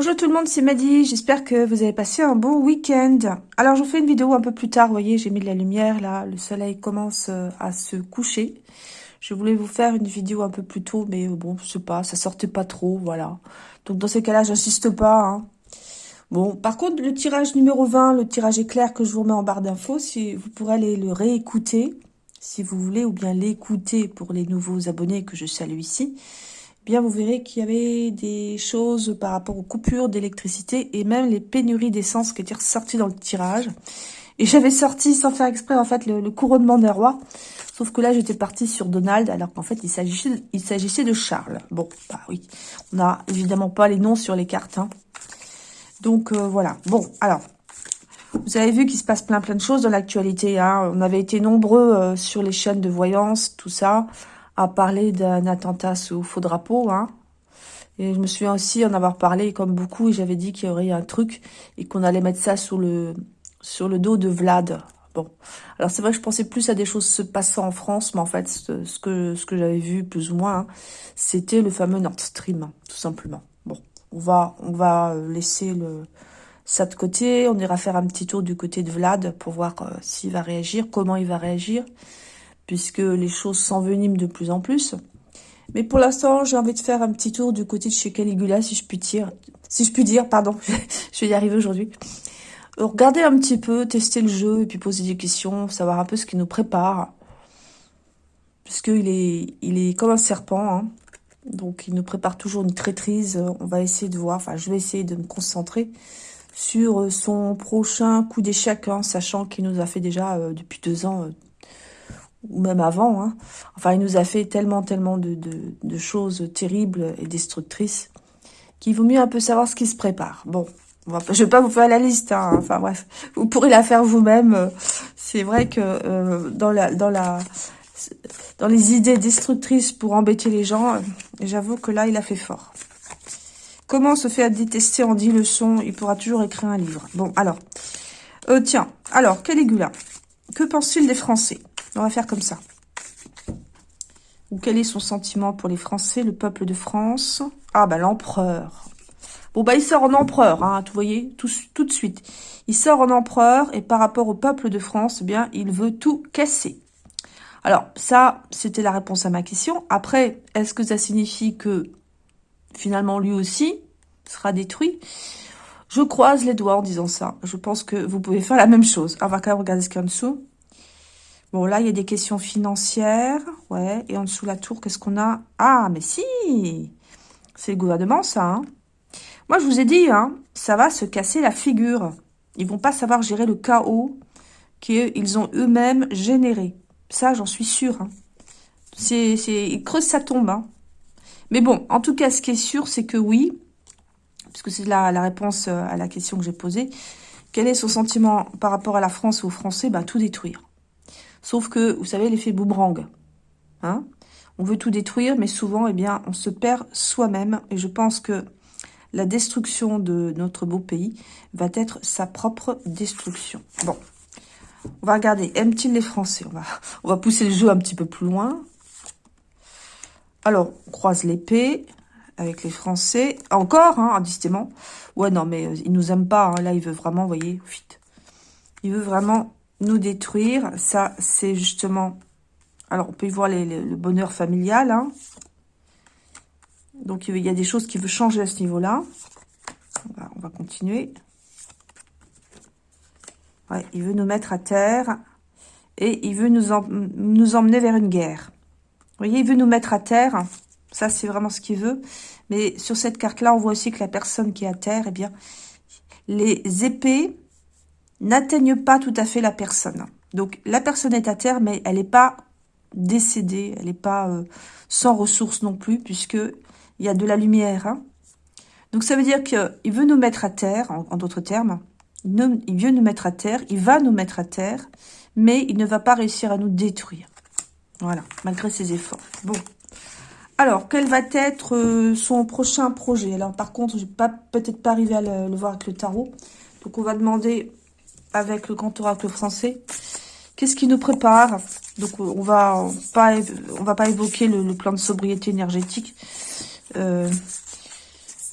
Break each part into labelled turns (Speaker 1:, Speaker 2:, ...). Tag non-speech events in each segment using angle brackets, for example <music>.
Speaker 1: Bonjour tout le monde, c'est Maddy, j'espère que vous avez passé un bon week-end. Alors je vous fais une vidéo un peu plus tard, vous voyez j'ai mis de la lumière là, le soleil commence euh, à se coucher. Je voulais vous faire une vidéo un peu plus tôt, mais euh, bon, je sais pas, ça sortait pas trop, voilà. Donc dans ces cas-là, j'insiste pas. Hein. Bon, par contre, le tirage numéro 20, le tirage éclair que je vous remets en barre d'infos, si vous pourrez aller le réécouter, si vous voulez, ou bien l'écouter pour les nouveaux abonnés que je salue ici bien vous verrez qu'il y avait des choses par rapport aux coupures d'électricité et même les pénuries d'essence qui étaient ressorties dans le tirage. Et j'avais sorti sans faire exprès en fait le, couronnement des rois. Sauf que là j'étais partie sur Donald alors qu'en fait il s'agissait il s'agissait de Charles. Bon, bah oui, on n'a évidemment pas les noms sur les cartes. Hein. Donc euh, voilà. Bon, alors, vous avez vu qu'il se passe plein plein de choses dans l'actualité. Hein. On avait été nombreux euh, sur les chaînes de voyance, tout ça à parler d'un attentat sous faux drapeau. Hein. Et je me souviens aussi en avoir parlé comme beaucoup et j'avais dit qu'il y aurait un truc et qu'on allait mettre ça sur le, sur le dos de Vlad. Bon, alors c'est vrai que je pensais plus à des choses se passant en France, mais en fait, ce, que, ce que j'avais vu plus ou moins, hein, c'était le fameux Nord Stream, tout simplement. Bon, on va, on va laisser le, ça de côté, on ira faire un petit tour du côté de Vlad pour voir euh, s'il va réagir, comment il va réagir puisque les choses s'enveniment de plus en plus. Mais pour l'instant, j'ai envie de faire un petit tour du côté de chez Caligula, si je puis dire. Si je puis dire, pardon, <laughs> je vais y arriver aujourd'hui. Regardez un petit peu, tester le jeu, et puis poser des questions, savoir un peu ce qui nous prépare. Puisqu'il est, il est comme un serpent, hein. donc il nous prépare toujours une traîtrise. On va essayer de voir, enfin je vais essayer de me concentrer sur son prochain coup d'échec, hein, sachant qu'il nous a fait déjà euh, depuis deux ans euh, ou même avant. Hein. Enfin, il nous a fait tellement, tellement de, de, choses terribles et destructrices qu'il vaut mieux un peu savoir ce qui se prépare. Bon, je ne vais pas vous faire la liste. Hein. Enfin bref, vous pourrez la faire vous-même. C'est vrai que euh, dans la dans la dans les idées destructrices pour embêter les gens, j'avoue que là, il a fait fort. Comment se fait à détester en 10 leçons Il pourra toujours écrire un livre. Bon, alors, euh, tiens, alors, Caligula, que pense-t-il des Français? On va faire comme ça. Ou quel est son sentiment pour les Français, le peuple de France? Ah, bah l'empereur. Bon, bah il sort en empereur, hein, vous voyez, tout, de suite. Il sort en empereur et par rapport au peuple de France, eh bien, il veut tout casser. Alors, ça, c'était la réponse à ma question. Après, est-ce que ça signifie que, finalement, lui aussi sera détruit? Je croise les doigts en disant ça. Je pense que vous pouvez faire la même chose. On va quand même regarder ce qu'il y a en dessous. Bon, là, il y a des questions financières. Ouais, et en dessous la tour, qu'est-ce qu'on a? Ah, mais si C'est le gouvernement, ça. Hein. Moi, je vous ai dit, hein, ça va se casser la figure. Ils vont pas savoir gérer le chaos qu'ils ont eux-mêmes généré. Ça, j'en suis sûre. Hein. C'est, ils creusent sa tombe. Hein. Mais bon, en tout cas, ce qui est sûr, c'est que oui, puisque c'est la, la réponse euh, à la question que j'ai posée, quel est son sentiment par rapport à la France ou aux Français? Bah, Tout détruire. Sauf que, vous savez, l'effet boomerang. Hein on veut tout détruire, mais souvent, eh bien, on se perd soi-même. Et je pense que la destruction de notre beau pays va être sa propre destruction. Bon, on va regarder. Aime-t-il les Français? On va, va pousser le jeu un petit peu plus loin. Alors, on croise l'épée avec les Français. Encore, hein, indistinct. Ouais, non, mais euh, il nous aime pas. Hein. Là, il veut vraiment, vous voyez. Il veut vraiment nous détruire. Ça, c'est justement... Alors, on peut y voir le bonheur familial. Hein. Donc, il y a des choses qui veut changer à ce niveau-là. On va, continuer. Il veut nous mettre à terre. Et il veut nous, nous emmener vers une guerre. Vous voyez, il veut nous mettre à terre. Ça, c'est vraiment ce qu'il veut. Mais sur cette carte-là, on voit aussi que la personne qui est à terre, eh bien, les épées n'atteignent pas tout à fait la personne. Donc, la personne est à terre, mais elle n'est pas décédée, elle n'est pas euh, sans ressources non plus, puisque il y a de la lumière. Hein. Donc, ça veut dire qu'il veut nous mettre à terre, en, d'autres termes. Il, veut nous mettre à terre, il va nous mettre à terre, mais il ne va pas réussir à nous détruire. Voilà, malgré ses efforts. Bon. Alors, quel va être euh, son prochain projet? Alors, par contre, je vais peut-être pas arriver à le, voir avec le tarot. Donc, on va demander avec le grand oracle français. Qu'est-ce qui nous prépare? Donc, on va pas, on va pas évoquer le, plan de sobriété énergétique. Euh,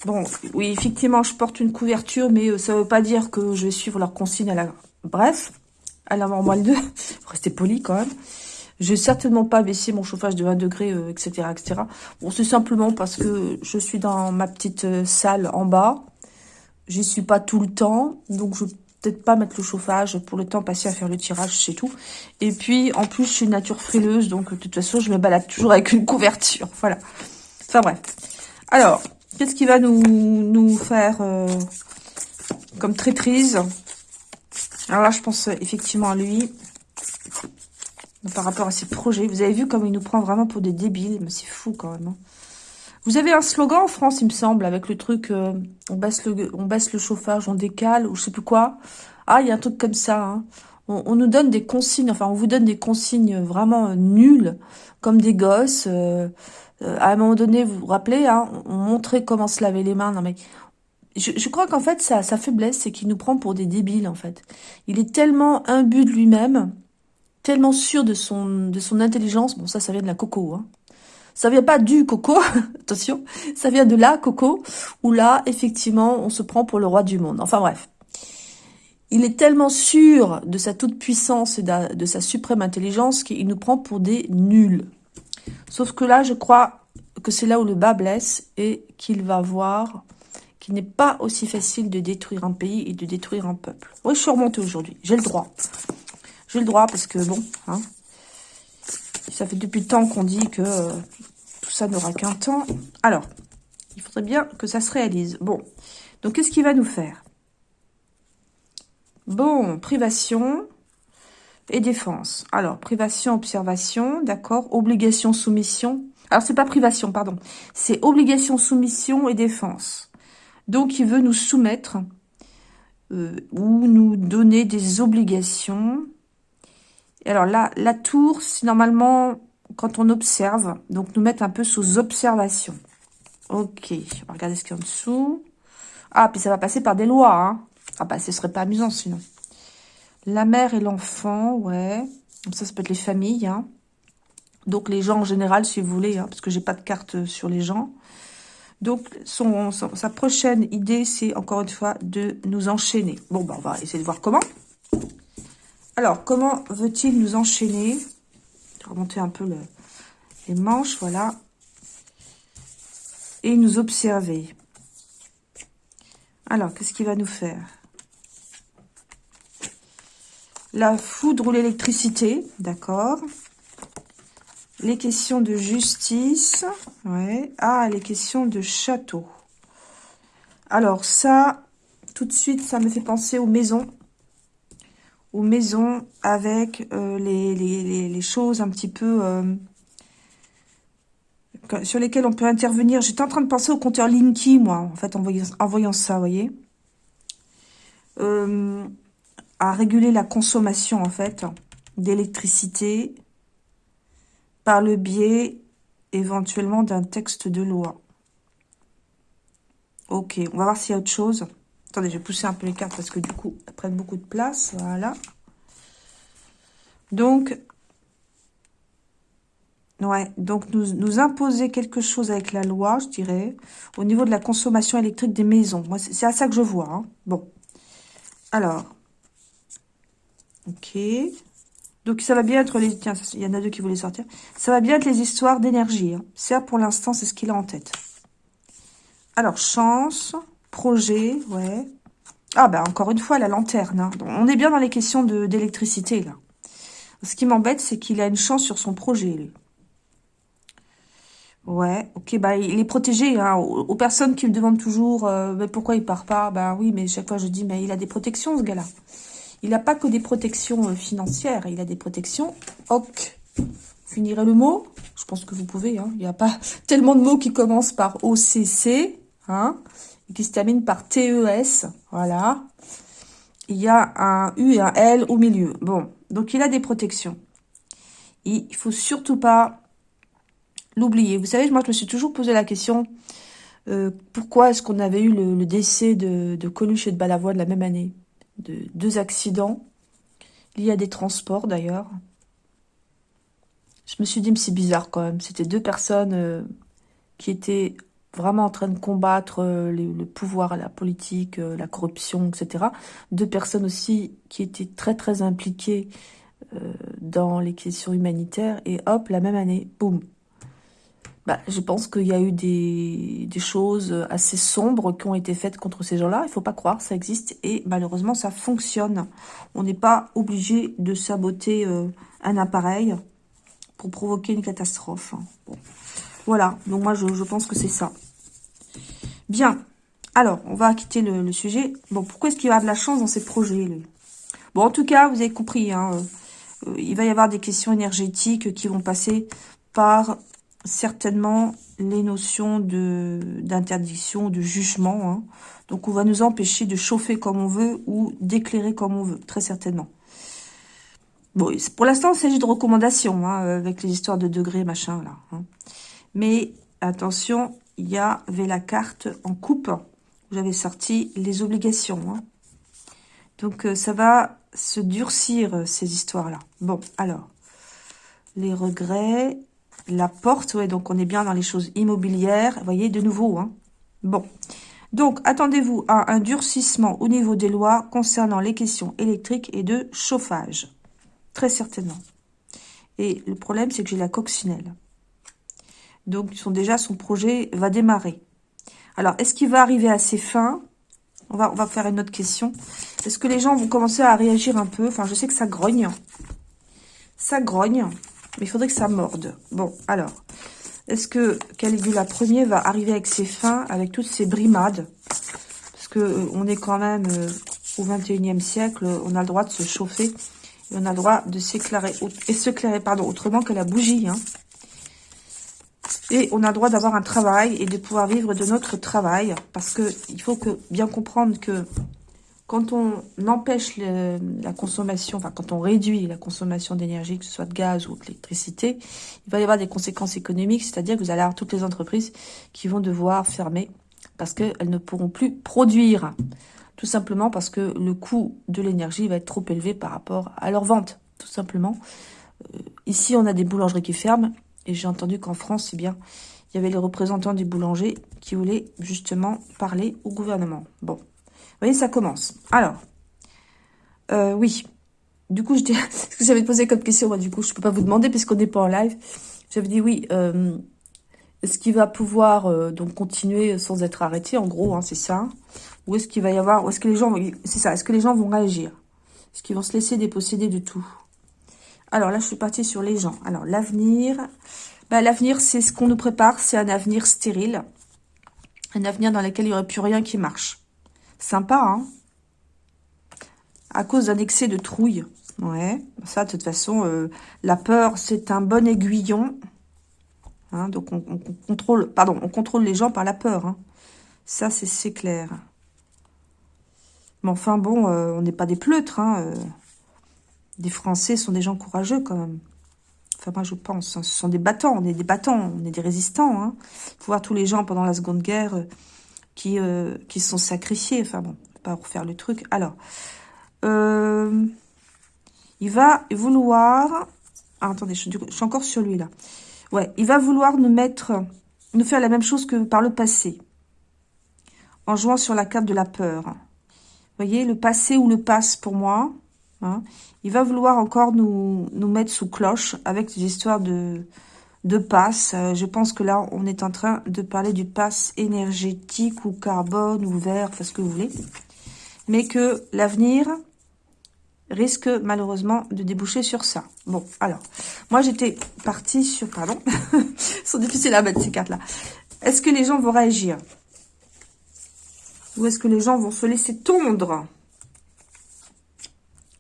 Speaker 1: Bon, oui, effectivement, je porte une couverture, mais ça ne veut pas dire que je vais suivre leur consigne à la... Bref, à la normale 2, <laughs> restez poli quand même. Je vais certainement pas baisser mon chauffage de 20 degrés, etc., etc. Bon, c'est simplement parce que je suis dans ma petite salle en bas. J'y suis pas tout le temps, donc je peut-être pas mettre le chauffage pour le temps passé à faire le tirage, c'est tout. Et puis, en plus, je suis une nature frileuse, donc de toute façon, je me balade toujours avec une couverture. <laughs> Voilà. Enfin bref. Alors, qu'est-ce qui va nous, nous faire euh, comme traîtrise? Alors là, je pense effectivement à lui. Par rapport à ses projets. Vous avez vu comme il nous prend vraiment pour des débiles. Mais c'est fou quand même. Hein. Vous avez un slogan en France, il me semble, avec le truc euh, on, baisse le, on baisse le chauffage, on décale, ou je sais plus quoi. Ah, il y a un truc comme ça. Hein. On, nous donne des consignes, enfin, on vous donne des consignes vraiment nulles, comme des gosses. Euh, euh, à un moment donné, vous vous rappelez, hein, on montrait comment se laver les mains. Non mais, je, crois qu'en fait, sa, sa faiblesse, c'est qu'il nous prend pour des débiles, en fait. Il est tellement imbu de lui-même, tellement sûr de son, de son intelligence. Bon, ça, ça vient de la coco, hein. Ça vient pas du coco, <laughs> attention, ça vient de la coco, où là, effectivement, on se prend pour le roi du monde. Enfin bref. Il est tellement sûr de sa toute-puissance et de sa suprême intelligence qu'il nous prend pour des nuls. Sauf que là, je crois que c'est là où le bas blesse et qu'il va voir qu'il n'est pas aussi facile de détruire un pays et de détruire un peuple. Oui, je suis remontée aujourd'hui. J'ai le droit. J'ai le droit parce que, bon, hein, ça fait depuis le temps qu'on dit que euh, tout ça n'aura qu'un temps. Alors, il faudrait bien que ça se réalise. Bon, donc qu'est-ce qu'il va nous faire? Bon, privation et défense. Alors, privation, observation, d'accord. Obligation, soumission. Alors, c'est pas privation, pardon. C'est obligation, soumission et défense. Donc, il veut nous soumettre euh, ou nous donner des obligations alors là, la tour, c'est normalement quand on observe, donc nous mettre un peu sous observation. Ok, on va regarder ce qu'il y a en dessous. Ah, puis ça va passer par des lois. Hein. Ah bah, ce serait pas amusant sinon. La mère et l'enfant, ouais. Donc ça, ça peut être les familles. Hein. Donc les gens en général, si vous voulez, hein, parce que j'ai pas de carte sur les gens. Donc sa prochaine idée, c'est encore une fois de nous enchaîner. Bon, bah, on va essayer de voir comment. Alors, comment veut-il nous enchaîner? Je vais remonter un peu les manches, voilà. Et nous observer. Alors, qu'est-ce qu'il va nous faire? La foudre ou l'électricité, d'accord. Les questions de justice, ouais. Ah, les questions de château. Alors, ça, tout de suite, ça me fait penser aux maisons aux maisons avec euh, les, choses un petit peu euh, sur lesquelles on peut intervenir. J'étais en train de penser au compteur Linky, moi, en fait, en voyant, ça, vous voyez. Euh, à réguler la consommation, en fait, d'électricité par le biais, éventuellement, d'un texte de loi. Ok, on va voir s'il y a autre chose. Attendez, je vais pousser un peu les cartes parce que du coup, elles prennent beaucoup de place. Voilà. Donc, ouais, donc nous, nous imposer quelque chose avec la loi, je dirais, au niveau de la consommation électrique des maisons. Moi, c'est à ça que je vois. Hein. Bon. Alors. Ok. Donc, ça va bien être les... Tiens, il y en a deux qui voulaient sortir. Ça va bien être les histoires d'énergie. Hein. Ça, pour l'instant, c'est ce qu'il a en tête. Alors, chance projet, ouais. Ah, bah, encore une fois, la lanterne. Hein. On est bien dans les questions d'électricité, là. Ce qui m'embête, c'est qu'il a une chance sur son projet, lui. Ouais, ok, bah il est protégé. Hein. Aux, personnes qui me demandent toujours euh, mais pourquoi il part pas, bah oui, mais chaque fois je dis mais il a des protections ce gars-là. Il n'a pas que des protections euh, financières, il a des protections. Ok, finirez le mot? Je pense que vous pouvez. Hein. Il n'y a pas <laughs> tellement de mots qui commencent par OCC. Qui se termine par TES. Voilà. Il y a un U et un L au milieu. Bon, donc il a des protections. Il faut surtout pas l'oublier. Vous savez, moi, je me suis toujours posé la question, euh, pourquoi est-ce qu'on avait eu le, décès de, de, Coluche et de Balavoine la même année? De Deux accidents liés à des transports, d'ailleurs. Je me suis dit, mais c'est bizarre quand même. C'était deux personnes euh, qui étaient vraiment en train de combattre euh, le pouvoir, la politique, euh, la corruption, etc. Deux personnes aussi qui étaient très très impliquées euh, dans les questions humanitaires. Et hop, la même année, boum. Bah, je pense qu'il y a eu des, des, choses assez sombres qui ont été faites contre ces gens-là. Il faut pas croire, ça existe. Et malheureusement, ça fonctionne. On n'est pas obligé de saboter un appareil pour provoquer une catastrophe. Voilà, donc moi je, pense que c'est ça. Bien. Alors, on va quitter le, sujet. Bon, pourquoi est-ce qu'il va de la chance dans ces projets Bon, en tout cas, vous avez compris, hein, euh, il va y avoir des questions énergétiques qui vont passer par certainement les notions d'interdiction, de, jugement. Hein. Donc, on va nous empêcher de chauffer comme on veut ou d'éclairer comme on veut, très certainement. Bon, pour l'instant, il s'agit de recommandations, hein, avec les histoires de degrés, machin, là. Mais attention, il y avait la carte en coupe. J'avais sorti les obligations. Hein. Donc, euh, ça va se durcir, euh, ces histoires-là. Bon, alors, les regrets, la porte, ouais, donc on est bien dans les choses immobilières. Vous voyez, de nouveau, hein. Bon, donc, attendez-vous à un durcissement au niveau des lois concernant les questions électriques et de chauffage. Très certainement. Et le problème, c'est que j'ai la coccinelle. Donc, sont déjà, son projet va démarrer. Alors, est-ce qu'il va arriver à ses fins? On va, on va faire une autre question. Est-ce que les gens vont commencer à réagir un peu? Enfin, je sais que ça grogne. Ça grogne, mais il faudrait que ça morde. Bon, alors, est-ce que Caligula Ier va arriver avec ses fins, avec toutes ses brimades? Parce que euh, on est quand même euh, au 21e siècle, on a le droit de se chauffer, et on a le droit de s'éclairer, et s'éclairer, pardon, autrement que la bougie, hein. Et on a le droit d'avoir un travail et de pouvoir vivre de notre travail. Parce que il faut que bien comprendre que quand on empêche la consommation, enfin quand on réduit la consommation d'énergie, que ce soit de gaz ou d'électricité, il va y avoir des conséquences économiques, c'est-à-dire que vous allez avoir toutes les entreprises qui vont devoir fermer parce qu'elles ne pourront plus produire. Tout simplement parce que le coût de l'énergie va être trop élevé par rapport à leur vente, tout simplement. Euh, ici, on a des boulangeries qui ferment et j'ai entendu qu'en France, eh bien, il y avait les représentants des boulangers qui voulaient justement parler au gouvernement. Bon, vous voyez, ça commence. Alors, euh, oui. Du coup, <laughs> ce que j'avais posé comme question, moi, du coup, je ne peux pas vous demander puisqu'on n'est pas en live. J'avais dit oui. Euh, est-ce qu'il va pouvoir euh, donc continuer sans être arrêté En gros, hein, c'est ça? Ou est-ce qu'il va y avoir... Est-ce que les gens... C'est ça. Est-ce que les gens vont réagir? Est-ce qu'ils vont se laisser déposséder de tout? Alors là, je suis partie sur les gens. Alors, l'avenir. Bah, l'avenir, c'est ce qu'on nous prépare. C'est un avenir stérile. Un avenir dans lequel il n'y aurait plus rien qui marche. Sympa, hein? À cause d'un excès de trouille. Ouais, ça, de toute façon, euh, la peur, c'est un bon aiguillon. Hein, donc, on, contrôle, pardon, on contrôle les gens par la peur. Hein. Ça, c'est clair. Mais enfin, bon, euh, on n'est pas des pleutres. Hein, euh des Français sont des gens courageux quand même. Enfin, moi, je pense. Hein. Ce sont des battants. On est des battants. On est des résistants. Hein. faut voir tous les gens pendant la Seconde Guerre euh, qui, euh, qui sont sacrifiés. Enfin, bon, pas refaire le truc. Alors, euh, il va vouloir... Ah, attendez, je, je suis encore sur lui, là. Ouais, il va vouloir nous mettre... Nous faire la même chose que par le passé. En jouant sur la carte de la peur. Vous voyez, le passé ou le passe pour moi Hein. Il va vouloir encore nous, nous mettre sous cloche avec des histoires de, de passe. Euh, je pense que là, on est en train de parler du passe énergétique ou carbone ou vert, enfin ce que vous voulez. Mais que l'avenir risque malheureusement de déboucher sur ça. Bon, alors, moi j'étais partie sur... Pardon, <laughs> sont difficiles à mettre ces cartes-là. Est-ce que les gens vont réagir? Ou est-ce que les gens vont se laisser tondre?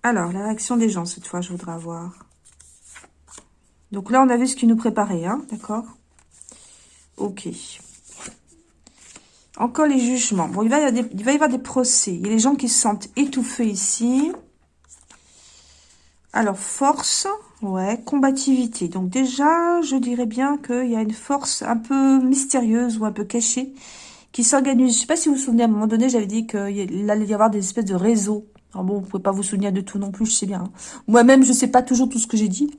Speaker 1: Alors, la réaction des gens, cette fois, je voudrais avoir. Donc là, on a vu ce qui nous préparait, hein, d'accord? Ok. Encore les jugements. Bon, il va, y avoir des, il va y avoir des procès. Il y a les gens qui se sentent étouffés ici. Alors, force, ouais, combativité. Donc déjà, je dirais bien qu'il y a une force un peu mystérieuse ou un peu cachée qui s'organise. Je ne sais pas si vous vous souvenez, à un moment donné, j'avais dit qu'il allait y avoir des espèces de réseaux alors bon, vous pouvez pas vous souvenir de tout non plus, je sais bien. Hein. Moi-même, je sais pas toujours tout ce que j'ai dit.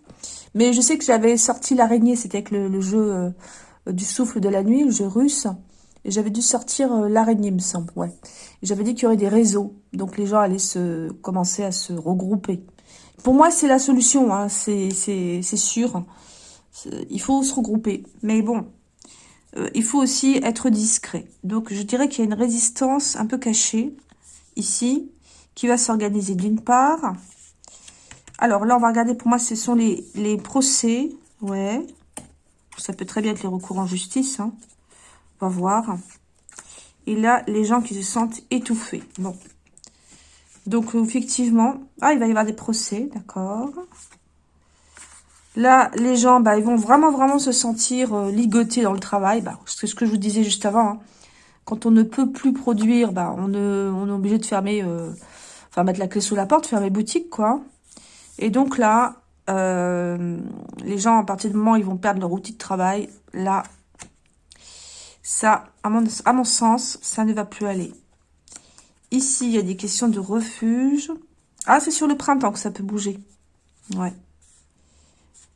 Speaker 1: Mais je sais que j'avais sorti l'araignée, c'était avec le, jeu euh, du souffle de la nuit, le jeu russe. Et j'avais dû sortir euh, l'araignée, me semble, ouais. J'avais dit qu'il y aurait des réseaux, donc les gens allaient se commencer à se regrouper. Pour moi, c'est la solution, hein, c'est sûr. Il faut se regrouper. Mais bon, euh, il faut aussi être discret. Donc, je dirais qu'il y a une résistance un peu cachée, ici, qui va s'organiser d'une part. Alors là, on va regarder, pour moi, ce sont les, les procès. Ouais. Ça peut très bien être les recours en justice. Hein. On va voir. Et là, les gens qui se sentent étouffés. Bon. Donc, effectivement... Ah, il va y avoir des procès, d'accord. Là, les gens, bah, ils vont vraiment, vraiment se sentir euh, ligotés dans le travail. Bah, c'est ce que je vous disais juste avant. Hein. Quand on ne peut plus produire, bah, on, est obligé de fermer... Euh, mettre la clé sous la porte, fermer boutique, quoi. Et donc là, euh, les gens, à partir du moment où ils vont perdre leur outil de travail, là, ça, à mon, à mon sens, ça ne va plus aller. Ici, il y a des questions de refuge. Ah, c'est sur le printemps que ça peut bouger. Ouais.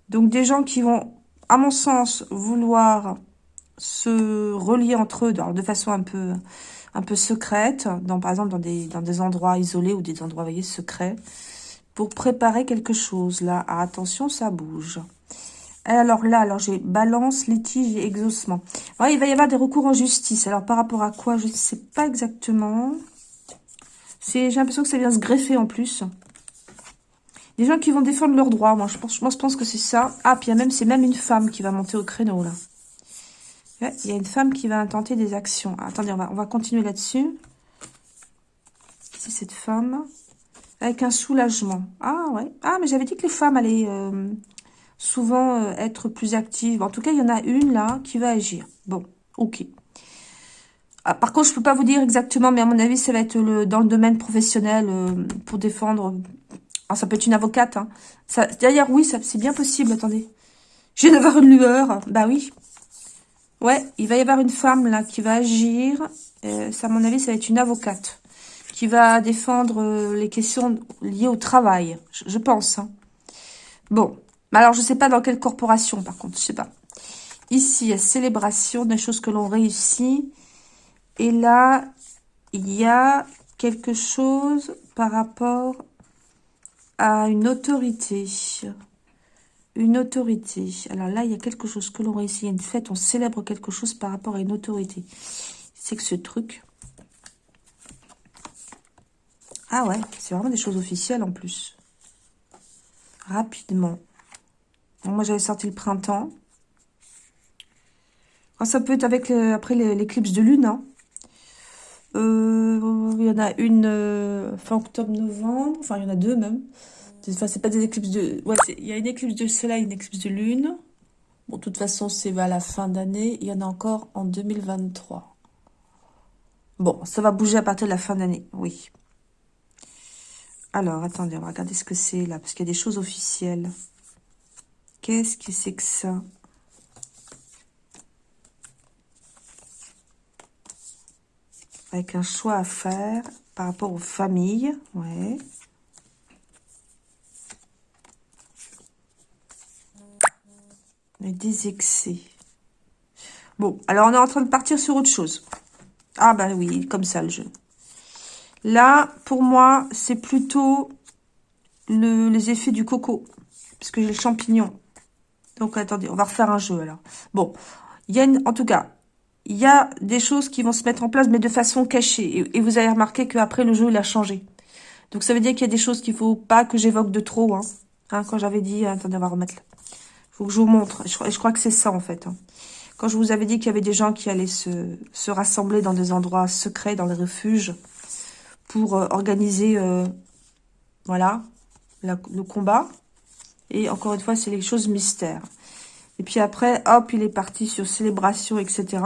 Speaker 1: Donc, des gens qui vont, à mon sens, vouloir se relier entre eux de façon un peu, un peu secrète, dans, par exemple dans des, endroits isolés ou des endroits, voyez, secrets pour préparer quelque chose. Là, ah, attention, ça bouge. Alors là, alors j'ai balance, litige et exaucement. il va y avoir des recours en justice. Alors par rapport à quoi Je ne sais pas exactement. J'ai l'impression que ça vient se greffer en plus. Des gens qui vont défendre leurs droits. Moi, je pense, moi, je pense que c'est ça. Ah, puis c'est même une femme qui va monter au créneau, là. Il y a une femme qui va tenter des actions. attendez, on va, on va continuer là-dessus. C'est cette femme. Avec un soulagement. Ah, ouais. Ah, mais j'avais dit que les femmes allaient euh, souvent euh, être plus actives. En tout cas, il y en a une, là, qui va agir. Bon, ok. Ah, par contre, je peux pas vous dire exactement, mais à mon avis, ça va être le, dans le domaine professionnel euh, pour défendre... Ah, ça peut être une avocate. Hein. D'ailleurs, oui, c'est bien possible. Attendez. Je viens d'avoir une lueur. Bah oui. Ouais, il va y avoir une femme, là, qui va agir. ça, à mon avis, ça va être une avocate qui va défendre euh, les questions liées au travail, je, pense. Hein. Bon, alors je sais pas dans quelle corporation par contre, je sais pas. Ici, il y a célébration des choses que l'on réussit. Et là, il y a quelque chose par rapport à une autorité. Une autorité. Alors là, il y a quelque chose que l'on réussit. Il une fête, on célèbre quelque chose par rapport à une autorité. C'est que ce truc, ah ouais, c'est vraiment des choses officielles en plus. Rapidement. moi, j'avais sorti le printemps. Ça peut être avec après l'éclipse de lune. Euh, il y en a une euh, fin octobre-novembre. Enfin, il y en a deux même. Enfin, c'est pas des éclipses de... Il y a une éclipse de soleil, une éclipse de lune. Bon, de toute façon, c'est à la fin d'année. Il y en a encore en 2023. Bon, ça va bouger à partir de la fin d'année, oui. Alors, attendez, on va regarder ce que c'est là, parce qu'il y a des choses officielles. Qu'est-ce que c'est que ça? Avec un choix à faire par rapport aux familles, ouais. Des excès. Bon, alors on est en train de partir sur autre chose. Ah bah oui, comme ça le jeu. Là, pour moi, c'est plutôt les effets du coco. Parce que j'ai le champignon. Donc, attendez, on va refaire un jeu, alors. Bon, en tout cas, il y a des choses qui vont se mettre en place, mais de façon cachée. Et, vous avez remarqué qu'après, le jeu, il a changé. Donc, ça veut dire qu'il y a des choses qu'il faut pas que j'évoque de trop. Hein. hein quand j'avais dit... Attendez, on va remettre. Faut que je vous montre. Je, je crois que c'est ça, en fait. Hein. Quand je vous avais dit qu'il y avait des gens qui allaient se, se rassembler dans des endroits secrets, dans les refuges pour euh, organiser, euh, voilà, le combat. Et encore une fois, c'est les choses mystères. Et puis après, hop, il est parti sur célébration, etc.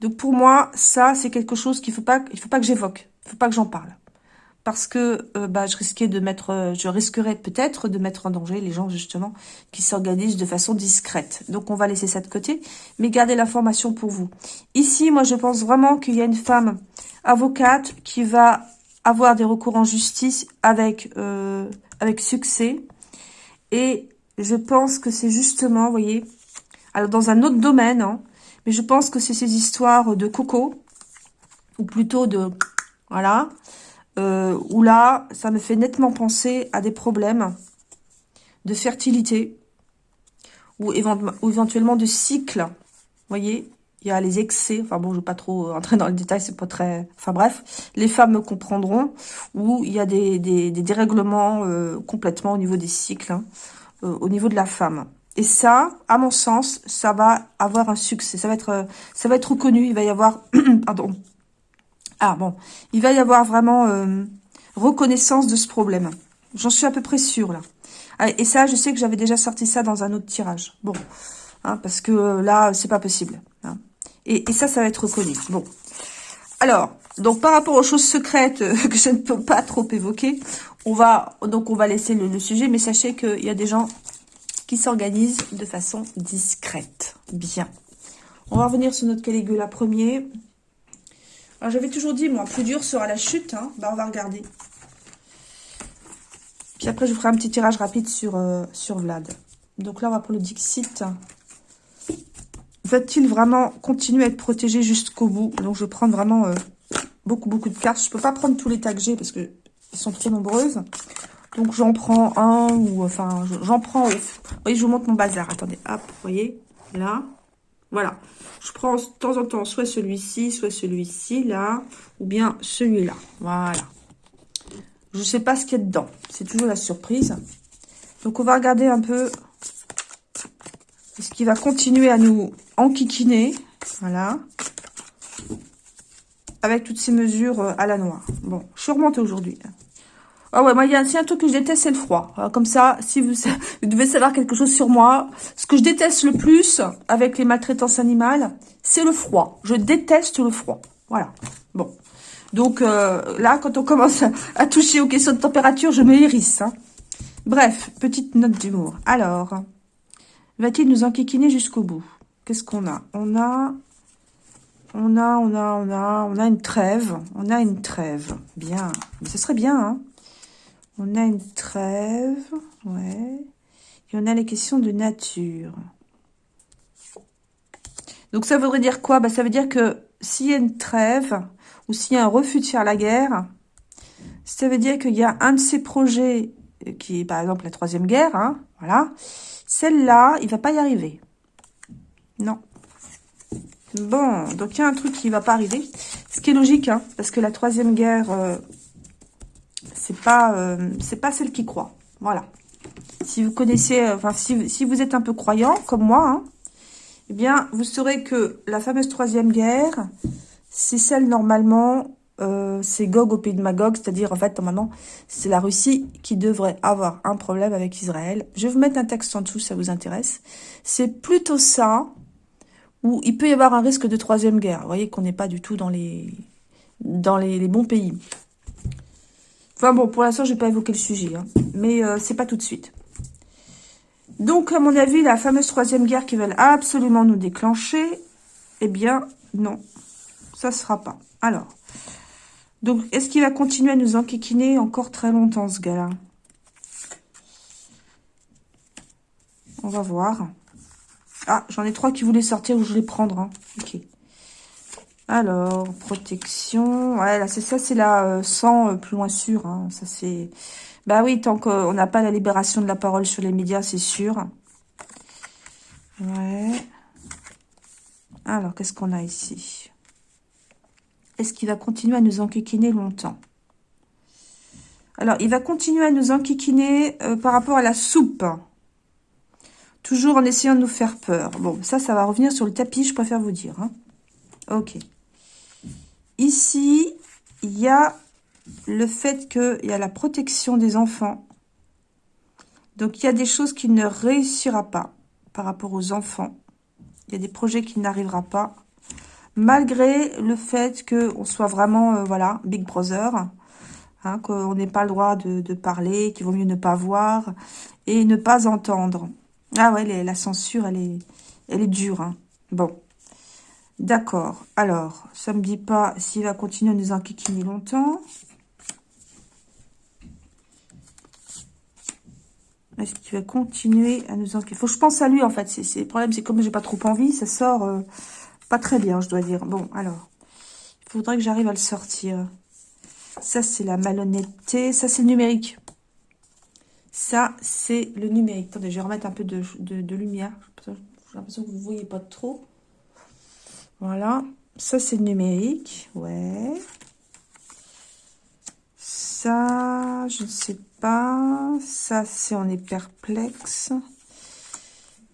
Speaker 1: Donc pour moi, ça, c'est quelque chose qu'il faut pas, il faut pas que j'évoque. Il faut pas que j'en parle. Parce que euh, bah, je risquais de mettre, je risquerais peut-être de mettre en danger les gens justement qui s'organisent de façon discrète. Donc on va laisser ça de côté, mais gardez l'information pour vous. Ici, moi, je pense vraiment qu'il y a une femme avocate qui va avoir des recours en justice avec, euh, avec succès. Et je pense que c'est justement, vous voyez, alors dans un autre domaine, hein, Mais je pense que c'est ces histoires de coco, ou plutôt de... Voilà. Euh, où là, ça me fait nettement penser à des problèmes de fertilité, ou, éventuellement de cycle. Vous voyez il y a les excès, enfin bon, je ne vais pas trop entrer dans le détail, c'est pas très... Enfin bref, les femmes me comprendront, où il y a des, des, dérèglements euh, complètement au niveau des cycles, hein, euh, au niveau de la femme. Et ça, à mon sens, ça va avoir un succès, ça va être, euh, ça va être reconnu, il va y avoir... <clears throat> pardon. Ah bon, il va y avoir vraiment reconnaissance de ce problème. J'en suis à peu près sûre, là. Ah, et ça, je sais que j'avais déjà sorti ça dans un autre tirage. Bon, hein, parce que là, c'est pas possible. Hein. Et, ça, ça va être reconnu. Bon. Alors, donc par rapport aux choses secrètes euh, <laughs> que je ne peux pas trop évoquer, on va donc on va laisser le, sujet, mais sachez qu'il y a des gens qui s'organisent de façon discrète. Bien. On va revenir sur notre Caligula premier. J'avais toujours dit, moi, plus dur sera la chute. Hein. Bah, on va regarder. Puis après, je vous ferai un petit tirage rapide sur, euh, sur Vlad. Donc là, on va pour le Dixit. Va-t-il vraiment continuer à être protégé jusqu'au bout? Donc, je vais prendre vraiment euh, beaucoup, beaucoup de cartes. Je peux pas prendre tous les tags que j'ai parce qu'elles sont trop nombreuses. Donc, j'en prends un ou... Enfin, j'en prends... Vous voyez, je vous montre mon bazar. Attendez, hop, vous voyez Là. Voilà. Je prends de temps en temps soit celui-ci, soit celui-ci, là. Ou bien celui-là. Voilà. Je ne sais pas ce qu'il y a dedans. C'est toujours la surprise. Donc, on va regarder un peu ce qui va continuer à nous enquiquiner. Voilà. Avec toutes ces mesures euh, à la noix. Bon, je suis remontée aujourd'hui. Ah ouais, moi, il y a un truc que je déteste, c'est le froid. comme ça, si vous, <laughs> vous, devez savoir quelque chose sur moi, ce que je déteste le plus avec les maltraitances animales, c'est le froid. Je déteste le froid. Voilà. Bon. Donc euh, là, quand on commence <laughs> à, toucher aux questions de température, je me hérisse. Hein. Bref, petite note d'humour. Alors, Va-t-il nous enquiquiner jusqu'au bout? Qu'est-ce qu'on a? On a... On a, on a, on a, on a une trêve. On a une trêve. Bien. Mais ce serait bien, hein On a une trêve. Ouais. Et on a les questions de nature. Donc, ça voudrait dire quoi? Bah, Ça veut dire que s'il y a une trêve, ou s'il y a un refus de faire la guerre, ça veut dire qu'il y a un de ces projets, qui est par exemple la Troisième Guerre, hein, voilà, celle-là, il va pas y arriver. Non. Bon, donc il y a un truc qui va pas arriver. Ce qui est logique, hein, parce que la troisième guerre, euh, c'est pas, euh, pas celle qui croit. Voilà. Si vous connaissez, euh, enfin, si, vous êtes un peu croyant, comme moi, hein, eh bien, vous saurez que la fameuse troisième guerre, c'est celle normalement euh, c'est Gog au pays de Magog, c'est-à-dire en fait normalement c'est la Russie qui devrait avoir un problème avec Israël. Je vais vous mettre un texte en dessous si ça vous intéresse. C'est plutôt ça où il peut y avoir un risque de troisième guerre. Vous voyez qu'on n'est pas du tout dans les, bons pays. Enfin bon, pour l'instant je vais pas évoquer le sujet, hein. mais euh, c'est pas tout de suite. Donc à mon avis la fameuse troisième guerre qui veulent absolument nous déclencher, eh bien non, ça ne sera pas. Alors, donc, est-ce qu'il va continuer à nous enquiquiner encore très longtemps, ce gars-là? On va voir. Ah, j'en ai trois qui voulaient sortir ou je les prendre. Hein. Ok. Alors, protection. Ouais, là, c'est ça, c'est la 100 euh, plus loin sûr. Hein. Ça, c'est... Bah oui, tant qu'on n'a pas la libération de la parole sur les médias, c'est sûr. Ouais. Alors, qu'est-ce qu'on a ici? Est-ce qu'il va continuer à nous enquiquiner longtemps? Alors, il va continuer à nous enquiquiner euh, par rapport à la soupe. Toujours en essayant de nous faire peur. Bon, ça, ça va revenir sur le tapis, je préfère vous dire. Hein. Ok. Ici, il y a le fait qu'il y a la protection des enfants. Donc, il y a des choses qui ne réussira pas par rapport aux enfants. Il y a des projets qui n'arrivera pas malgré le fait qu'on soit vraiment, euh, voilà, Big Brother, hein, qu'on n'ait pas le droit de, parler, qu'il vaut mieux ne pas voir et ne pas entendre. Ah ouais, la censure, elle est, elle est dure. Hein. Bon, d'accord. Alors, ça me dit pas s'il va continuer à nous enquiquiner longtemps. Est-ce qu'il va continuer à nous enquiquiner Faut que je pense à lui, en fait. Le problème, c'est comme j'ai pas trop envie, ça sort... Euh, Pas très bien, je dois dire. Bon, alors. Il faudrait que j'arrive à le sortir. Ça, c'est la malhonnêteté. Ça, c'est le numérique. Ça, c'est le numérique. Attendez, je vais remettre un peu de, de lumière. J'ai l'impression que vous ne voyez pas trop. Voilà. Ça, c'est numérique. Ouais. Ça, je ne sais pas. Ça, c'est on est perplexe.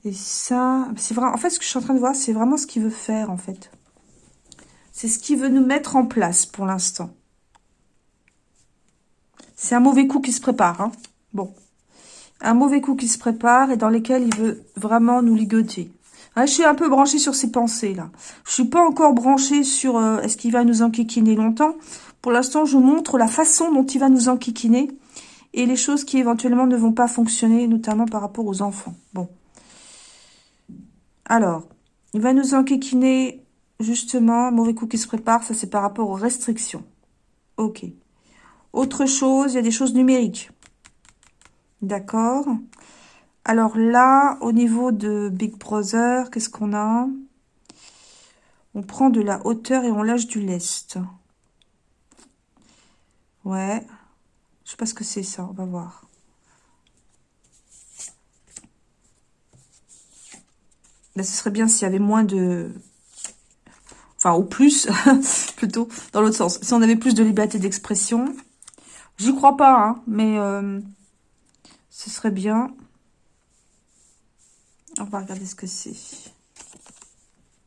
Speaker 1: Et ça, c'est vrai. En fait, ce que je suis en train de voir, c'est vraiment ce qu'il veut faire, en fait. C'est ce qu'il veut nous mettre en place pour l'instant. C'est un mauvais coup qui se prépare. Hein. Bon. Un mauvais coup qui se prépare et dans lequel il veut vraiment nous ligoter. Ah, je suis un peu branchée sur ses pensées, là. Je suis pas encore branchée sur euh, est-ce qu'il va nous enquiquiner longtemps. Pour l'instant, je vous montre la façon dont il va nous enquiquiner et les choses qui éventuellement ne vont pas fonctionner, notamment par rapport aux enfants. Bon. Alors, il va nous enquiquiner, justement, mauvais coup qui se prépare, ça c'est par rapport aux restrictions. Ok. Autre chose, il y a des choses numériques. D'accord alors là, au niveau de Big Brother, qu'est-ce qu'on a? On prend de la hauteur et on lâche du lest. Ouais. Je sais pas ce que c'est ça, on va voir. Là, ce serait bien s'il y avait moins de... Enfin, au plus, <laughs> plutôt, dans l'autre sens. Si on avait plus de liberté d'expression. J'y crois pas, hein, mais euh, ce serait bien. On va regarder ce que c'est.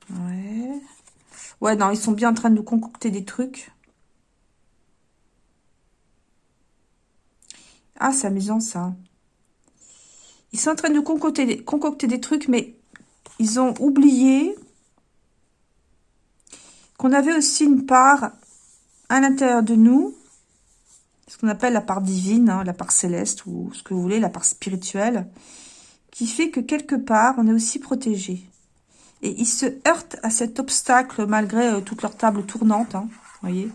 Speaker 1: Ouais. Ouais, non, ils sont bien en train de nous concocter des trucs. Ah, c'est amusant, ça. Ils sont en train de nous concocter des, trucs, mais ils ont oublié qu'on avait aussi une part à l'intérieur de nous, ce qu'on appelle la part divine, hein, la part céleste, ou ce que vous voulez, la part spirituelle, qui fait que quelque part, on est aussi protégé. Et ils se heurtent à cet obstacle malgré euh, toute leur table tournante, hein, voyez.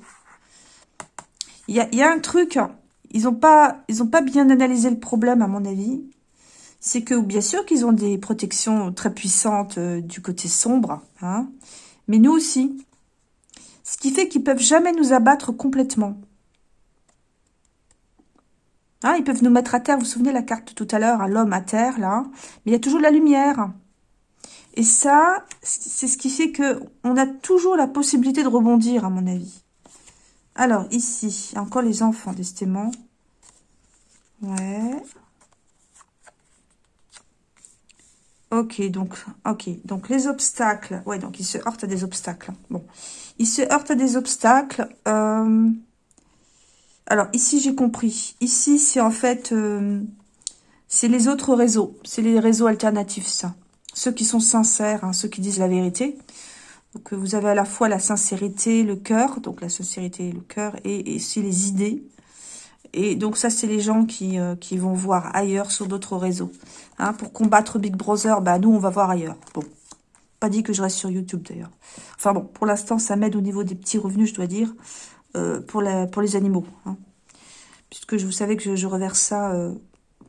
Speaker 1: Il y a, un truc, ils n'ont pas, ils pas bien analysé le problème, à mon avis. C'est que, bien sûr qu'ils ont des protections très puissantes euh, du côté sombre, hein, mais nous aussi. Ce qui fait qu'ils peuvent jamais nous abattre complètement. Hein, ils peuvent nous mettre à terre. Vous vous souvenez la carte tout à l'heure, l'homme à terre, là. Mais il y a toujours de la lumière. Et ça, c'est ce qui fait que on a toujours la possibilité de rebondir, à mon avis. Alors, ici, encore les enfants, décidément. Ouais. Ok, donc, ok, donc les obstacles. Ouais, donc ils se heurtent à des obstacles. Bon, ils se heurtent à des obstacles. Euh, alors, ici, j'ai compris. Ici, c'est en fait... Euh, c'est les autres réseaux. C'est les réseaux alternatifs, ça. Ceux qui sont sincères, hein, ceux qui disent la vérité. Donc, vous avez à la fois la sincérité, le cœur. Donc, la sincérité et le cœur. Et, et aussi les idées. Et donc, ça, c'est les gens qui, euh, vont voir ailleurs sur d'autres réseaux. Hein, pour combattre Big Brother, bah, nous, on va voir ailleurs. Bon. Pas dit que je reste sur YouTube, d'ailleurs. Enfin, bon, pour l'instant, ça m'aide au niveau des petits revenus, je dois dire. Euh, pour, les animaux. Hein. Puisque je vous savais que je, reverse ça euh,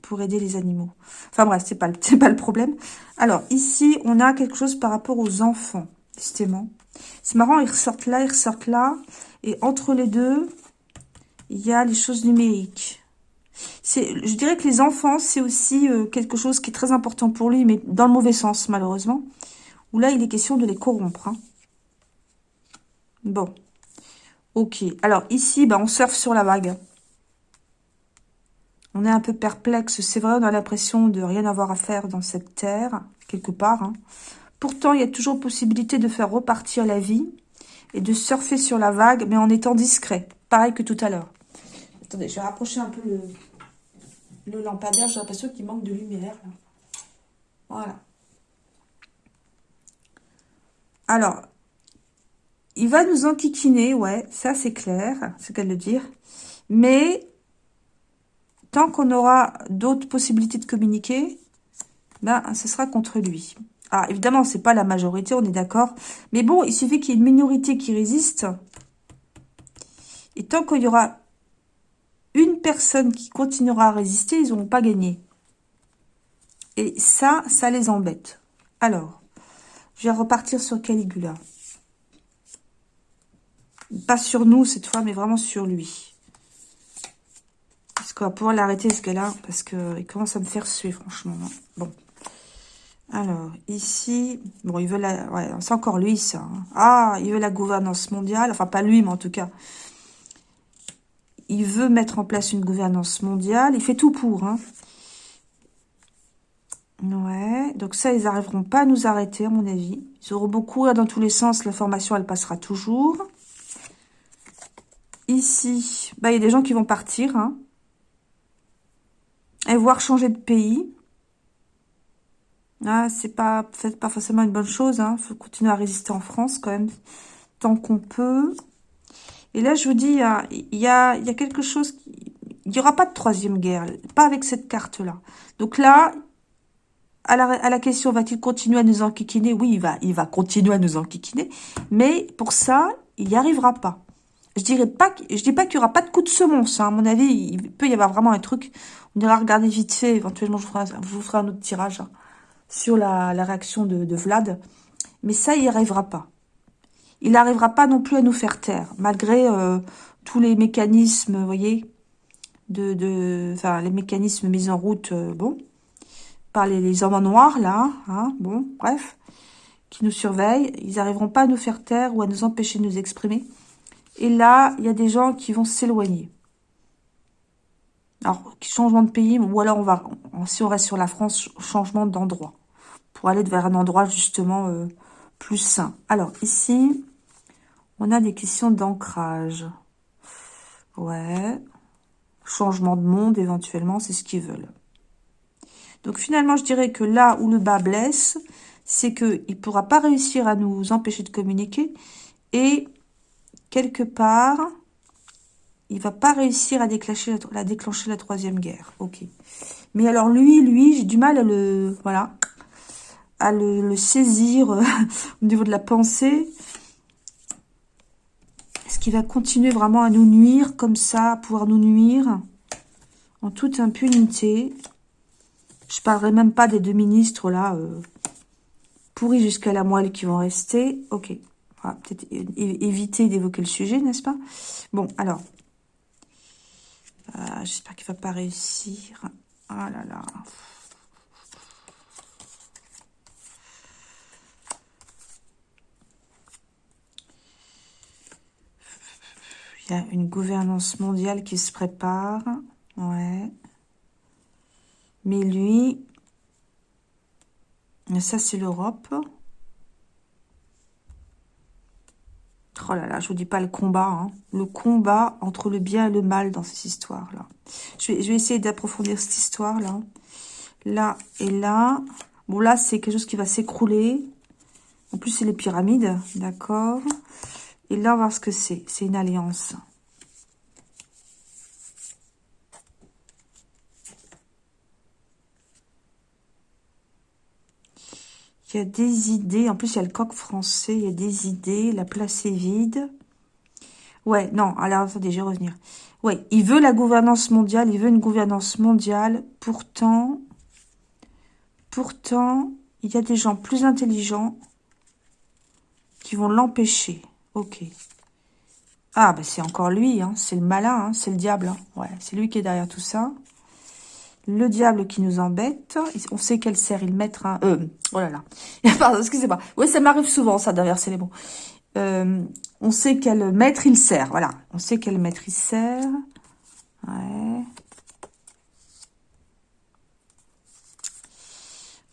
Speaker 1: pour aider les animaux. Enfin bref, c'est pas, <laughs> pas le problème. Alors, ici, on a quelque chose par rapport aux enfants, justement. C'est marrant, ils ressortent là, ils ressortent là. Et entre les deux, il y a les choses numériques. Je dirais que les enfants, c'est aussi euh, quelque chose qui est très important pour lui, mais dans le mauvais sens, malheureusement. Où là, il est question de les corrompre. Hein. Bon. Ok. Alors ici, bah, on surfe sur la vague. On est un peu perplexe. C'est vrai, on a l'impression de rien avoir à faire dans cette terre, quelque part. Hein. Pourtant, il y a toujours possibilité de faire repartir la vie et de surfer sur la vague, mais en étant discret. Pareil que tout à l'heure. Attendez, je vais rapprocher un peu le, lampadaire. J'ai l'impression qu'il manque de lumière. Voilà. Alors, il va nous enquiquiner, ouais, ça c'est clair, c'est qu'elle le dire. Mais tant qu'on aura d'autres possibilités de communiquer, ben, ce sera contre lui. Ah, évidemment, c'est pas la majorité, on est d'accord. Mais bon, il suffit qu'il y ait une minorité qui résiste. Et tant qu'il y aura une personne qui continuera à résister, ils n'auront pas gagné. Et ça, ça les embête. Alors, je vais repartir sur Caligula. Pas sur nous cette fois, mais vraiment sur lui. Est-ce qu'on va pouvoir l'arrêter ce gars-là Parce qu'il commence à me faire suer, franchement. Bon. Alors, ici... Bon, il veut la... Ouais, c'est encore lui, ça. Hein. Ah, il veut la gouvernance mondiale. Enfin, pas lui, mais en tout cas. Il veut mettre en place une gouvernance mondiale. Il fait tout pour, hein. Ouais, donc ça, ils n'arriveront pas à nous arrêter, à mon avis. Ils auront beaucoup là, dans tous les sens. L'information, elle passera toujours. Ici, bah, il y a des gens qui vont partir. Hein, et voir changer de pays. Ah, c'est pas, pas forcément une bonne chose. Il hein. faut continuer à résister en France quand même, tant qu'on peut. Et là, je vous dis, il y a, y a quelque chose... Qui... Il n'y aura pas de troisième guerre, pas avec cette carte-là. Donc là, à la, question, va-t-il continuer à nous enquiquiner? Oui, il va, il va continuer à nous enquiquiner. Mais pour ça, il n'y arrivera pas. Je dirais pas, dis pas qu'il y aura pas de coup de semonce. Hein. À mon avis, il peut y avoir vraiment un truc. On ira regarder vite fait. Éventuellement, je, vous ferai un autre tirage hein, sur la, réaction de, Vlad. Mais ça, il n'y arrivera pas. Il n'arrivera pas non plus à nous faire taire, malgré euh, tous les mécanismes, voyez, de, les mécanismes mis en route, euh, bon, les, hommes en noir, là, hein, bon, bref, qui nous surveillent. Ils n'arriveront pas à nous faire taire ou à nous empêcher de nous exprimer. Et là, il y a des gens qui vont s'éloigner. Alors, changement de pays, ou alors on va, si on reste sur la France, changement d'endroit. Pour aller vers un endroit justement euh, plus sain. Alors, ici, on a des questions d'ancrage. Ouais. Changement de monde, éventuellement, c'est ce qu'ils veulent. Donc finalement, je dirais que là où le bas blesse, c'est qu'il ne pourra pas réussir à nous empêcher de communiquer. Et quelque part, il va pas réussir à déclencher la, troisième guerre. Ok. Mais alors lui, lui, j'ai du mal à le, voilà, à le, saisir euh, <laughs> au niveau de la pensée. Est-ce qu'il va continuer vraiment à nous nuire comme ça, à pouvoir nous nuire en toute impunité? Je parlerai même pas des deux ministres, là, euh, pourris jusqu'à la moelle qui vont rester. Ok. Peut-être éviter d'évoquer le sujet, n'est-ce pas? Bon, alors. Euh, j'espère qu'il va pas réussir. Ah là là. Il y a une gouvernance mondiale qui se prépare. Ouais. Mais lui, ça c'est l'Europe. Oh là là, je vous dis pas le combat, hein. le combat entre le bien et le mal dans cette histoire-là. Je je vais essayer d'approfondir cette histoire-là. Là et là. Bon, là, c'est quelque chose qui va s'écrouler. En plus, c'est les pyramides, d'accord Et là, on va voir ce que c'est. C'est une alliance. Il y a des idées. En plus, il y a le coq français. Il y a des idées. La place est vide. Ouais, non. Alors, attendez, je vais revenir. Ouais, il veut la gouvernance mondiale. Il veut une gouvernance mondiale. Pourtant, pourtant, il y a des gens plus intelligents qui vont l'empêcher. Ok. Ah, bah c'est encore lui. Hein. C'est le malin. Hein. C'est le diable. Hein. Ouais, c'est lui qui est derrière tout ça. Le diable qui nous embête. On sait qu'elle sert il un... Euh, oh là là. <laughs> Pardon, excusez-moi. Oui, ça m'arrive souvent, ça, d'inverser les mots. Euh, on sait quel maître il sert. Voilà. On sait quel maître il sert. Ouais.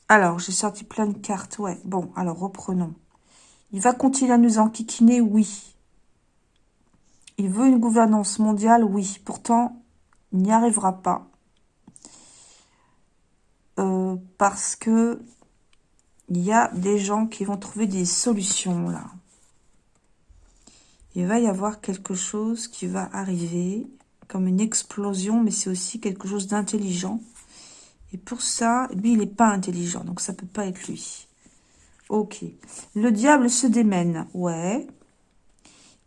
Speaker 1: Alors, j'ai sorti plein de cartes. Ouais. Bon, alors, reprenons. Il va continuer à nous enquiquiner, oui. Il veut une gouvernance mondiale, oui. Pourtant, il n'y arrivera pas. Euh, parce que il y a des gens qui vont trouver des solutions là. Il va y avoir quelque chose qui va arriver comme une explosion, mais c'est aussi quelque chose d'intelligent. Et pour ça, lui, il n'est pas intelligent, donc ça peut pas être lui. Ok. Le diable se démène. Ouais.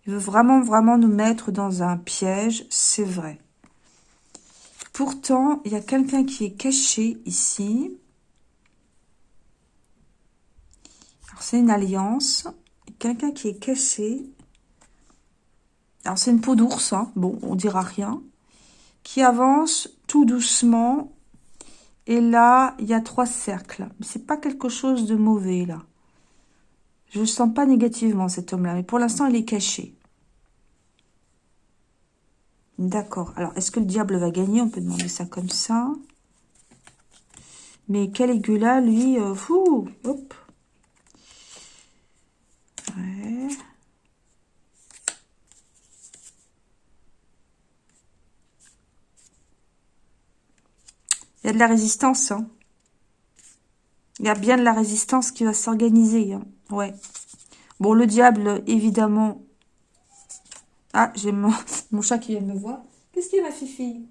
Speaker 1: Il veut vraiment, vraiment nous mettre dans un piège, c'est vrai. Pourtant, il y a quelqu'un qui est caché ici. Alors, c'est une alliance. Quelqu'un qui est caché. Alors, c'est une peau d'ours, hein. bon, on dira rien. Qui avance tout doucement. Et là, il y a trois cercles. C'est pas quelque chose de mauvais, là. Je ne sens pas négativement, cet homme-là. Mais pour l'instant, il est caché. D'accord. Alors, est-ce que le diable va gagner? On peut demander ça comme ça. Mais Caligula, lui, euh, fou, hop. Ouais. Il y a de la résistance. Hein. Il y a bien de la résistance qui va s'organiser. Hein. Ouais. Bon, le diable, évidemment. Ah, j'ai mon, <laughs> mon, chat qui vient me voir. Qu'est-ce qu'il y a, ma fille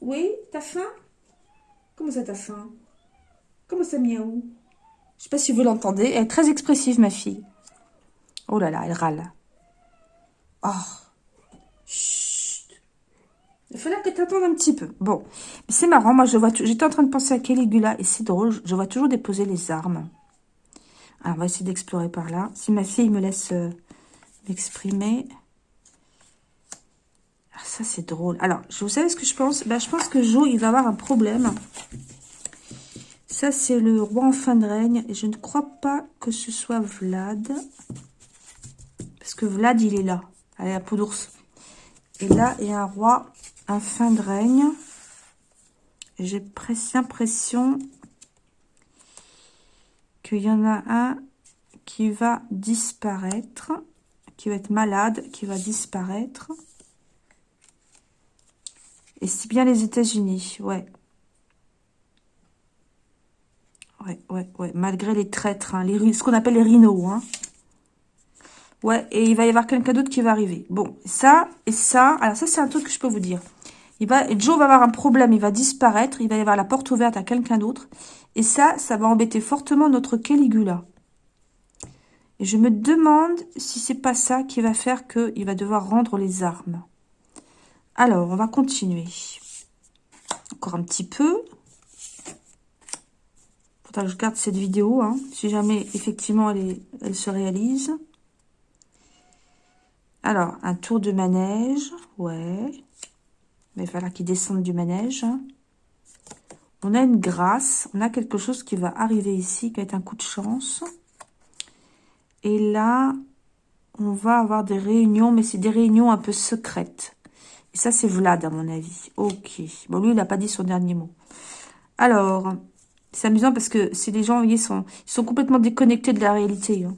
Speaker 1: Oui, t'as faim? Comment ça, t'as faim? Comment ça, miaou? Je sais pas si vous l'entendez. Elle est très expressive, ma fille. Oh là là, elle râle. Oh. Il fallait que tu attendes un petit peu. Bon, c'est marrant. Moi, je vois. J'étais en train de penser à Caligula et c'est drôle. Je vois toujours déposer les armes. Alors, on va essayer d'explorer par là. Si ma fille me laisse euh, m'exprimer. Ah, ça, c'est drôle. Alors, vous savez ce que je pense? Ben, Je pense que Jo, il va avoir un problème. Ça, c'est le roi en fin de règne. Et je ne crois pas que ce soit Vlad. Parce que Vlad, il est là. Allez, la peau d'ours. Et là, il y a un roi en fin de règne. J'ai presque l'impression qu'il y en a un qui va disparaître, qui va être malade, qui va disparaître. Et c'est bien les États-Unis, ouais. Ouais, ouais, ouais. Malgré les traîtres, hein, les, ce qu'on appelle les rhinos, hein. Ouais, et il va y avoir quelqu'un d'autre qui va arriver. Bon, ça et ça. Alors ça, c'est un truc que je peux vous dire. Il va, Joe va avoir un problème, il va disparaître, il va y avoir la porte ouverte à quelqu'un d'autre. Et ça, ça va embêter fortement notre Caligula. Et je me demande si c'est pas ça qui va faire qu'il va devoir rendre les armes. Alors, on va continuer. Encore un petit peu. Que je garde cette vidéo, hein, si jamais effectivement elle se réalise. Alors, un tour de manège, ouais. Mais il va falloir qu'il du manège. On a une grâce, on a quelque chose qui va arriver ici, qui va être un coup de chance. Et là, on va avoir des réunions, mais c'est des réunions un peu secrètes. Et ça, c'est Vlad, à mon avis. Ok. Bon, lui, il n'a pas dit son dernier mot. Alors, c'est amusant parce que si les gens, voyez, sont, ils sont complètement déconnectés de la réalité. Hein.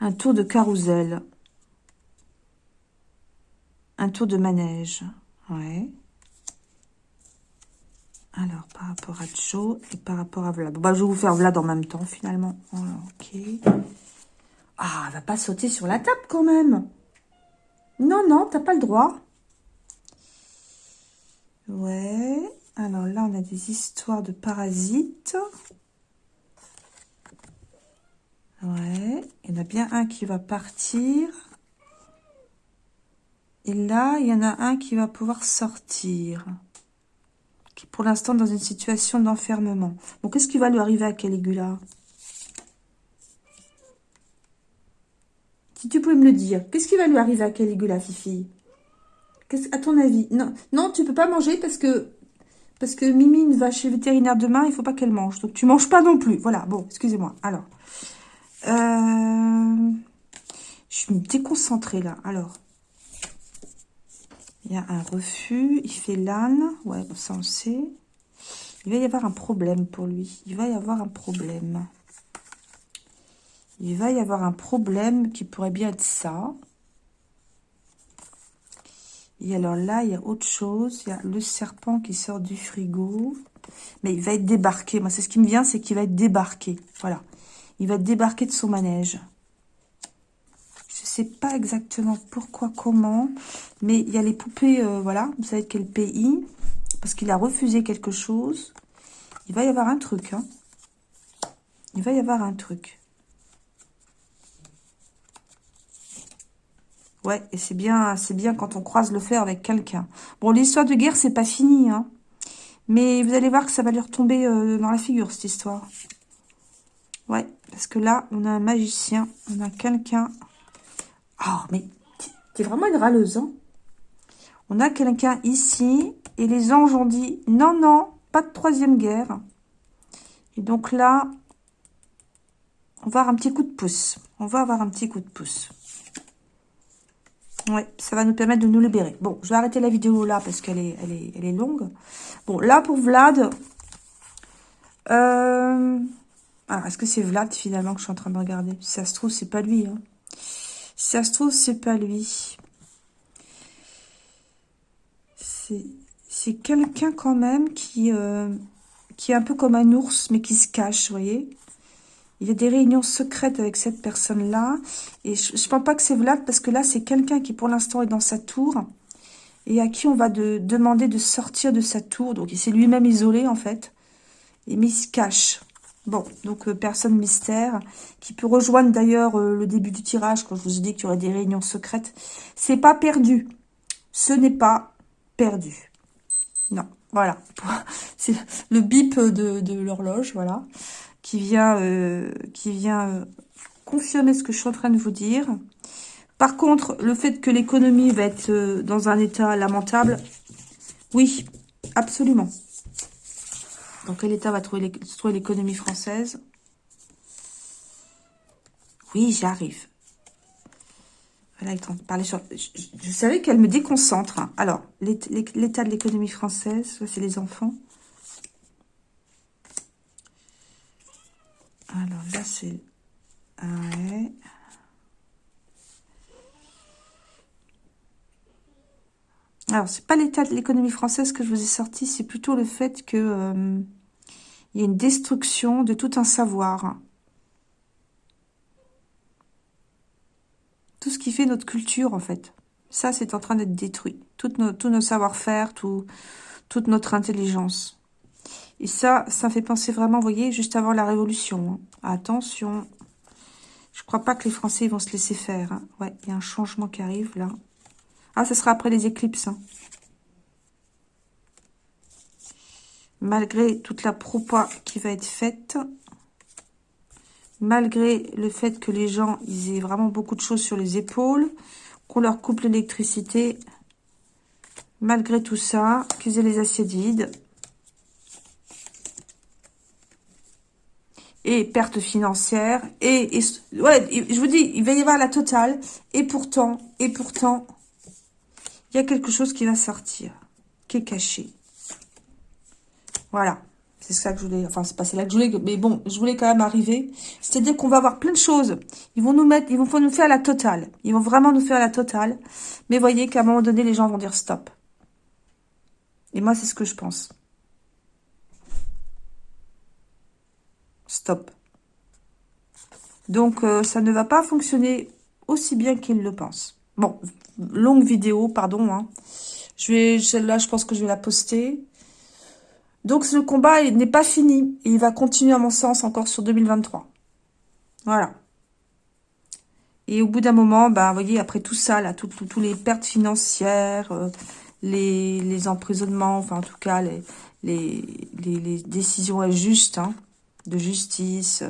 Speaker 1: Un tour de carrousel. Un tour de manège. Ouais. Alors, par rapport à Joe et par rapport à Vlad. bah, je vais vous faire Vlad en même temps, finalement. ok. Ah, elle va pas sauter sur la table, quand même. Non, non, t'as pas le droit. Ouais. Alors là, on a des histoires de parasites. Ouais. Il y en a bien un qui va partir. Et là, il y en a un qui va pouvoir sortir. Qui est pour l'instant dans une situation d'enfermement. Bon, qu'est-ce qui va lui arriver à Caligula? Si tu pouvais me le dire, qu'est-ce qui va lui arriver à Caligula, Fifi? À ton avis? Non, non, tu peux pas manger parce que parce que Mimine va chez le vétérinaire demain, il faut pas qu'elle mange. Donc, tu manges pas non plus. Voilà, bon, excusez-moi. Alors, euh, je suis déconcentrée là. Alors, il y a un refus. Il fait l'âne. Ouais, ça on sait. Il va y avoir un problème pour lui. Il va y avoir un problème. Il va y avoir un problème qui pourrait bien être ça. Et alors là, il y a autre chose. Il y a le serpent qui sort du frigo. Mais il va être débarqué. Moi, c'est ce qui me vient, c'est qu'il va être débarqué. Voilà. Il va débarquer de son manège sais pas exactement pourquoi, comment, mais il y a les poupées, euh, voilà, vous savez quel pays, parce qu'il a refusé quelque chose. Il va y avoir un truc, hein. Il va y avoir un truc. Ouais, et c'est bien, c'est bien quand on croise le fer avec quelqu'un. Bon, l'histoire de guerre, c'est pas fini, hein. Mais vous allez voir que ça va lui retomber euh, dans la figure, cette histoire. Ouais, parce que là, on a un magicien, on a quelqu'un Oh, mais T'es vraiment une râleuse, hein On a quelqu'un ici, et les anges ont dit, non, non, pas de troisième guerre. Et donc là, on va avoir un petit coup de pouce. On va avoir un petit coup de pouce. Ouais, ça va nous permettre de nous libérer. Bon, je vais arrêter la vidéo là parce qu'elle est, elle est, elle est longue. Bon, là pour Vlad. Euh... Alors, est-ce que c'est Vlad finalement que je suis en train de regarder? Si ça se trouve, c'est pas lui. Hein. Si ça se trouve, c'est pas lui. C'est quelqu'un quand même qui, euh, qui est un peu comme un ours, mais qui se cache, vous voyez il y a des réunions secrètes avec cette personne-là. Et je ne pense pas que c'est Vlad, parce que là, c'est quelqu'un qui, pour l'instant, est dans sa tour. Et à qui on va de, demander de sortir de sa tour. Donc, il s'est lui-même isolé, en fait. Et mais il se cache. Bon, donc, euh, personne mystère. Qui peut rejoindre, d'ailleurs, euh, le début du tirage, quand je vous ai dit qu'il y aurait des réunions secrètes. C'est pas perdu. Ce n'est pas perdu. Non, voilà. <laughs> C'est le bip de, l'horloge, voilà qui vient, euh, qui vient confirmer ce que je suis en train de vous dire. Par contre, le fait que l'économie va être dans un état lamentable, oui, absolument. Dans quel état va trouver l'économie française? Oui, j'y arrive. Voilà, il de parler. Je, savais qu'elle me déconcentre. Hein. Alors, l'état de l'économie française, c'est les enfants. Alors là, c'est... Ouais. Alors, c'est pas l'état de l'économie française que je vous ai sorti, c'est plutôt le fait que euh, il y a une destruction de tout un savoir. Tout ce qui fait notre culture, en fait. Ça, c'est en train d'être détruit. Tout nos, tous nos savoir-faire, tout, toute notre intelligence. Et ça, ça fait penser vraiment, vous voyez, juste avant la Révolution. Hein. Attention, je crois pas que les Français vont se laisser faire. Hein. Ouais, il y a un changement qui arrive là. Ah, ça sera après les éclipses. Hein. Malgré toute la propa qui va être faite, malgré le fait que les gens ils aient vraiment beaucoup de choses sur les épaules, qu'on leur coupe l'électricité, malgré tout ça, qu'ils aient les assiettes vides, et perte financière, et, ouais, je vous dis, il va y avoir la totale, et pourtant, et pourtant, il y a quelque chose qui va sortir, qui est caché. Voilà, c'est ça que je voulais, enfin, c'est pas là que je voulais, mais bon, je voulais quand même arriver. C'est-à-dire qu'on va avoir plein de choses. Ils vont nous mettre, ils vont nous faire la totale. Ils vont vraiment nous faire la totale. Mais voyez qu'à un moment donné, les gens vont dire stop. Et moi, c'est ce que je pense. Stop. Donc, euh, ça ne va pas fonctionner aussi bien qu'il le pense. Bon, longue vidéo, pardon. Hein. Je vais, celle-là, je pense que je vais la poster. Donc, ce combat n'est pas fini. Et il va continuer, à mon sens, encore sur 2023. Voilà. Et au bout d'un moment, bah, vous voyez, après tout ça, là, toutes les pertes financières, euh, les, emprisonnements, enfin, en tout cas, les, décisions injustes, hein, de justice,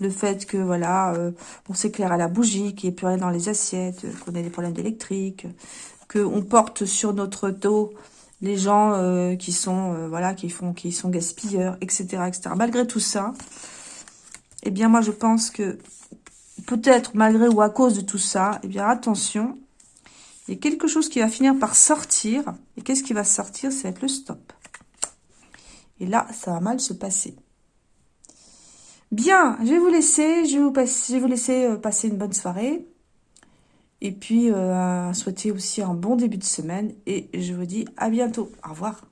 Speaker 1: le fait que, voilà, euh, on s'éclaire à la bougie, qu'il n'y ait plus rien dans les assiettes, qu'on ait des problèmes d'électrique, qu'on porte sur notre dos les gens euh, qui sont, euh, voilà, qui font, qui sont gaspilleurs, etc.. Malgré tout ça, eh bien, moi, je pense que peut-être malgré ou à cause de tout ça, eh bien, attention, il y a quelque chose qui va finir par sortir. Et qu'est-ce qui va sortir? C'est être le stop. Et là, ça va mal se passer. Bien, je vais vous laisser, je vous, je vais vous laisser euh, passer une bonne soirée. Et puis, euh, souhaiter aussi un bon début de semaine. Et je vous dis à bientôt. Au revoir.